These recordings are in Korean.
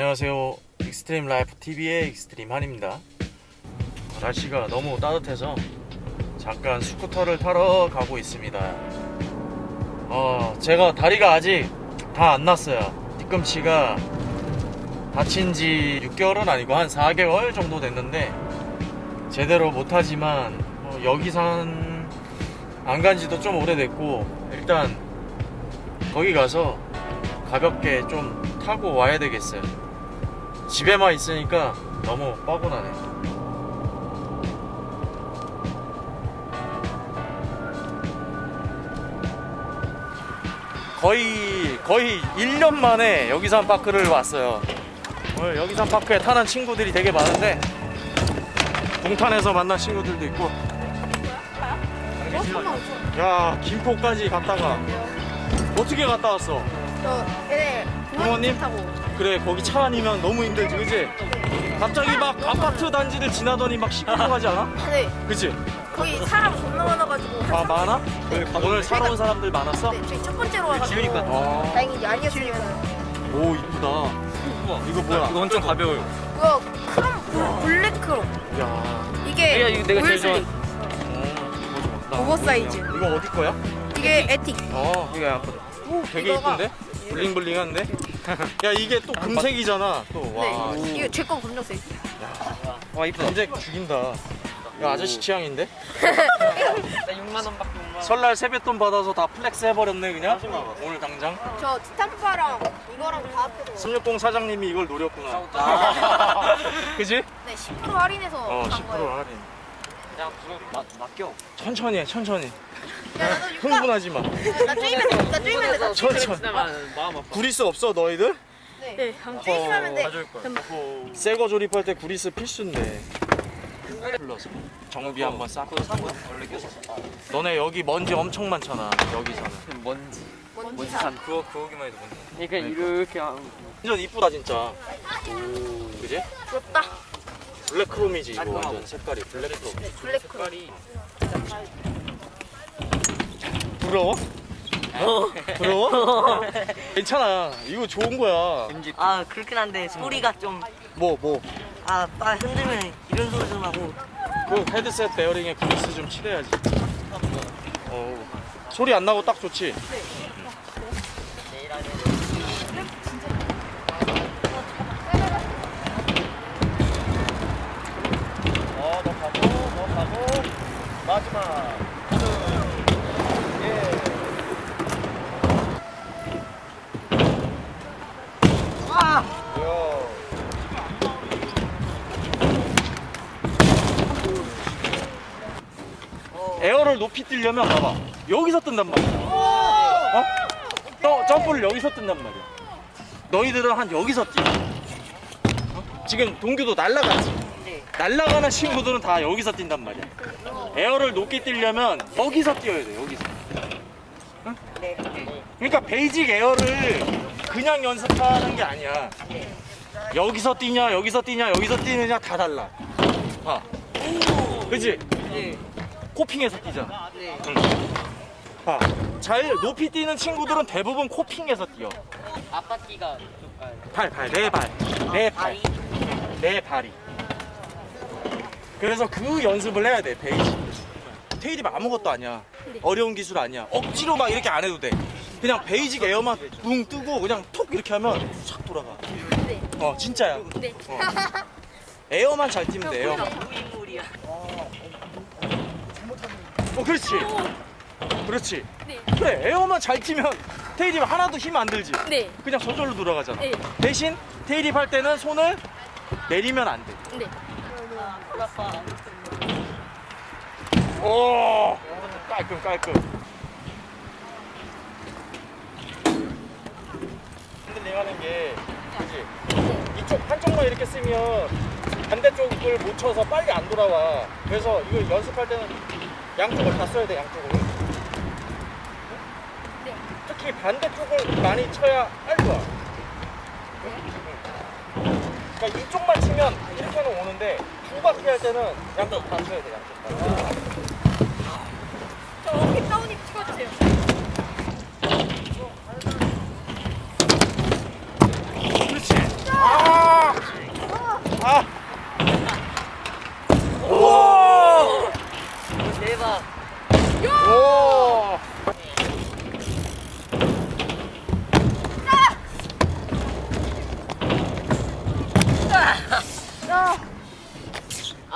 안녕하세요. Extreme Life TV의 Extreme 한입니다. 날씨가 너무 따뜻해서 잠깐 스쿠터를 타러 가고 있습니다. 어 제가 다리가 아직 다 안 나았어요. 뒤꿈치가 다친 지 6개월은 아니고 한 4개월 정도 됐는데 제대로 못하지만 어, 여기산 안 간 지도 좀 오래됐고 일단 거기 가서 가볍게 좀 타고 와야 되겠어요 집에만 있으니까 너무 뻐근하네. 거의 거의 1년 만에 여기산 파크를 왔어요. 오늘 여기산 파크에 타는 친구들이 되게 많은데 동탄에서 만난 친구들도 있고. 야 김포까지 갔다가 어떻게 갔다 왔어? 저 얘네 부모님? 그래 거기 차 아니면 너무 힘들지 그지? 갑자기 막 아파트 단지를 지나더니 막 시끄러 가지 않아? 네 그치? 거기 사람 겁나 많아가지고 아 많아? 오늘 사러 온 사람들 많았어? 네, 저희 첫 번째로 와가지고 아, 다행히 아니었으면 오 이쁘다 이거 뭐야? 이거 엄청 가벼워요. 그거 크롬 블랙 크롬 야 이게 이거- 이거 내가 제일 올슬릭 어, 오버 사이즈 이거 어디 거야? 이게 에틱 어 이거 아프다 오 되게 이거가- 이쁜데? 블링블링한데? 야 이게 또 금색이잖아 또 와. 네 이거 제거 검정색. 와 이쁘다. 금색 죽인다. 야 아저씨 취향인데? 나 6만 원 밖에 못 만. 설날 세뱃돈 받아서 다 플렉스 해버렸네 그냥? 오늘 당장? 저 스탬프랑 이거랑 다 합해서. 360 사장님이 이걸 노렸구나. 그지? 네 10% 할인해서 어간10% 거예요. 할인. 맡 맡겨. 천천히 해 천천히 흥분하지 마. 나 쪼이면 돼 나 쪼이면 돼나 천천히 마음 아파. 구리스 없어 너희들? 네. 쪼이기만 하면 돼. 가져올 거야. 새거 조립할 때 구리스 필수인데. 불러서. 정비 한번 싹. 그거 산 거. 원래 꼈었어. 너네 여기 먼지 엄청 많잖아 여기서는. 먼지. 먼지 산. 그거 그거기만 해도 먼지. 그러니까. 이렇게 하면 완전 이쁘다 진짜. 그지? 부럽다. 블랙크롬이지 이거. 완전 색깔이. 블랙크롬. 블랙크롬. 색깔이 부러워? 어? 부러워? 괜찮아 이거 좋은 거야 아 그렇긴 한데 소리가 좀 뭐 뭐? 아, 빠 흔들면 이런 소리 좀 하고 그 헤드셋 베어링에 구리스 좀 칠해야지 어 소리 안 나고 딱 좋지? 어, 가고, 마지막. 에어를 높이 뛰려면 봐봐. 여기서 뜬단 말이야. 어? 또 점프를 여기서 뜬단 말이야. 너희들은 한 여기서 뛰어. 어? 지금 동규도 날라갔지? 네. 날라가는 친구들은 다 여기서 뛴단 말이야. air를 높게 뛰려면 여기서 뛰어야 돼 여기서. 네. 그러니까 basic air를 그냥 연습하는 게 아니야. 여기서 뛰냐 여기서 뛰냐 여기서 뛰느냐 다 달라. 봐. 그치? 네. coping해서 뛰잖아 네. 봐. 잘 높이 뛰는 친구들은 대부분 coping해서 뛰어. 아빠끼가 발, 발, 내 발. 내 발. 내 발이. 그래서 그 연습을 해야 돼, basic. tailwhip이 아무것도 아니야. 어려운 기술 아니야. 억지로 막 이렇게 안 해도 돼. 그냥 basic air만 붕 뜨고 그냥 톡 이렇게 하면 싹 돌아가. 네. 어, 진짜야. 네. 어. air만 잘 뛰면 돼, 에 어, 그렇지. 그렇지. 네. 그래, 에어만 잘 뛰면 테일이 하나도 힘 안 들지. 네. 그냥 저절로 돌아가잖아. 네. 대신 테일입 할 때는 손을 내리면 안 돼. 네. 오, 깔끔 깔끔. 흔들링하는 게 그지? 이쪽 한쪽만 이렇게 쓰면 반대쪽을 못 쳐서 빨리 안 돌아와. 그래서 이거 연습할 때는 양쪽을 다 써야 돼 양쪽을. 네. 특히 반대쪽을 많이 쳐야 빨리 와. 그러니까 이쪽만 치면 이렇게는 오는데 두 바퀴 할 때는 양쪽 다 쳐야 돼 양쪽 다. 저 어깨 다운이 찍어주세요 그렇지. 아! 아. 오! 대박. 오!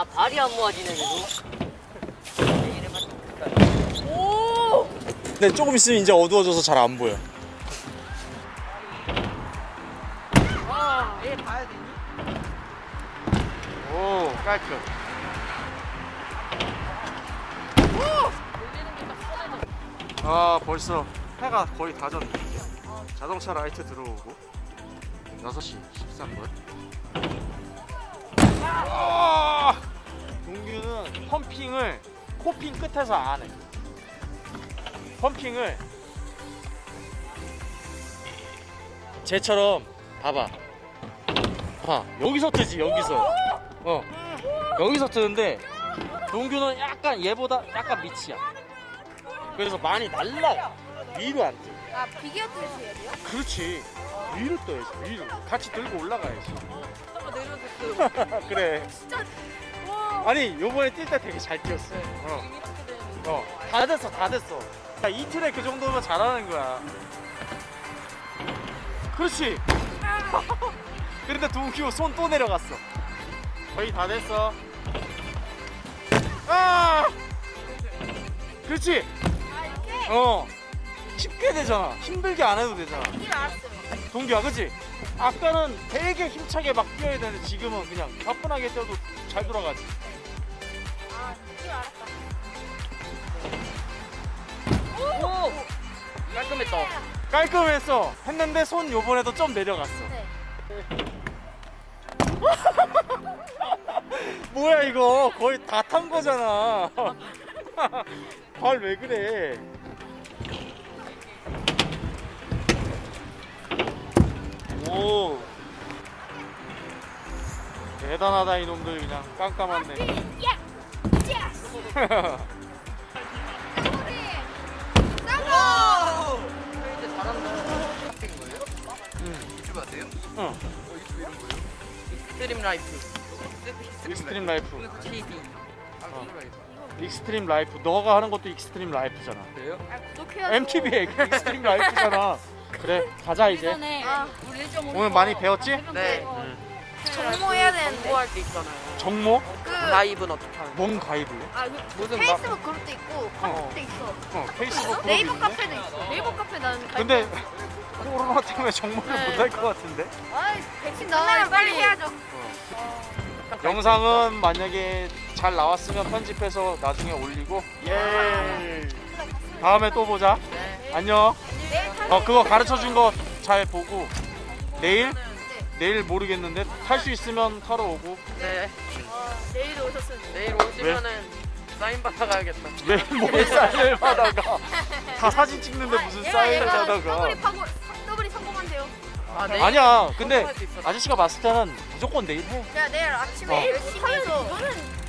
아 발이 안 모아지네 그래도. 네, 조금 있으면 이제 어두워져서 잘 안 보여. 오, 깔끔. 아, 벌써 해가 거의 다 졌네. 자동차 라이트 들어오고 6시 13분. 아! 동규는 펌핑을 코핑 끝에서 안 해. 펌핑을 쟤처럼 봐봐 봐 여기서 뜨지 여기서 어 여기서 뜨는데 동규는 약간 얘보다 약간 밑이야 그래서 많이 날라 위로 안 뜨. 아 비교 뜨시 해야 돼요? 그렇지 위로 떠야지 위로 같이 들고 올라가야지 한번 내려줬어요. 그래 진짜 와. 아니 요번에 뛸 때 되게 잘 뛰었어 어. 찍게 되는. 어, 다 됐어, 다 됐어. 야, 이틀에 그 정도면 잘하는 거야. 그렇지. 그런데 동규 손또 내려갔어. 거의 다 됐어. 아! 그렇지. 아 어. 쉽게 되잖아. 힘들게 안 해도 되잖아. 이길 알았어요. 동규야, 그치? 아까는 되게 힘차게 막 뛰어야 되는데 지금은 그냥 가뿐하게 뛰어도 잘 돌아가지. 아 이길 알았다. 오! 깔끔했다. 깔끔했어. 했는데 손 요번에도 좀 내려갔어. 네. 뭐야 이거 거의 다 탄 거잖아 발 왜 그래 오 대단하다 이놈들 그냥 깜깜한데 야. 야. 쌍거. 이제 잘한다. 유튜브 하세요? 응 어, 유튜브 이름 뭐예요? Extreme Life. Extreme Life TV. 아, 들어가야겠다. Extreme Life 너가 하는 것도 extreme life잖아 그래요? 아 구독해야죠. MTB의 extreme life잖아 그래 가자 이제 아 오늘 많이 배웠지? 네. 정모 해야 되는데. 공부할 때 있잖아요. 정모? 그. 라이브는 어떻게 하는 뭔 가입을 아, 그 무슨 페이스북 그룹도 있고 카톡도 있어. 어 페이스북 그룹 네이버 있는데? 카페도 있어. 네이버 카페 나는 갈 근데. 코로나 때문에 정모를 네. 못할 것 같은데 아이 백신 나면 빨리 해야죠. 영상은 만약에 잘 나왔으면 편집해서 나중에 올리고 예 다음에 또 보자 안녕 내일 탈 어 그거 가르쳐 준 거 잘 보고 내일 내일 모르겠는데 탈 수 있으면 타러 오고 네. 어, 내일 오셨으면 내일 오시면은 사인 받아가야겠다. 내일 뭘 사인을 받아가 다 사진 찍는데 무슨 사인을 얘가 받아가 더블이 파고 더블이 성공한대요. 아, 내일 아니야 근데 수. 아저씨가 봤을 때는 무조건 내일 해 내가 내일 아침에 어. 열심히 해서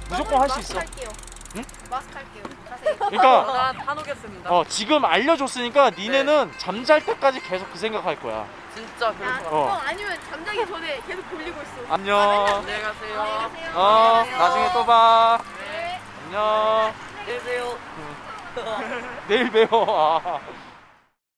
무조건 할 수 있어. 할게요. 응? 마스크 할게요. 그러니까 나 타놓겠습니다. 어 지금 알려줬으니까 니네는 잠잘 때까지 계속 그 생각할 거야 진짜 그럴 아, 것 같아. 어. 어. 아니면 잠자기 전에 계속 돌리고 있어. 안녕 안녕히 가세요. 안녕히 어 가세요. 나중에 또 봐 네. 안녕 안녕히 계세요. 내일 봬요 아.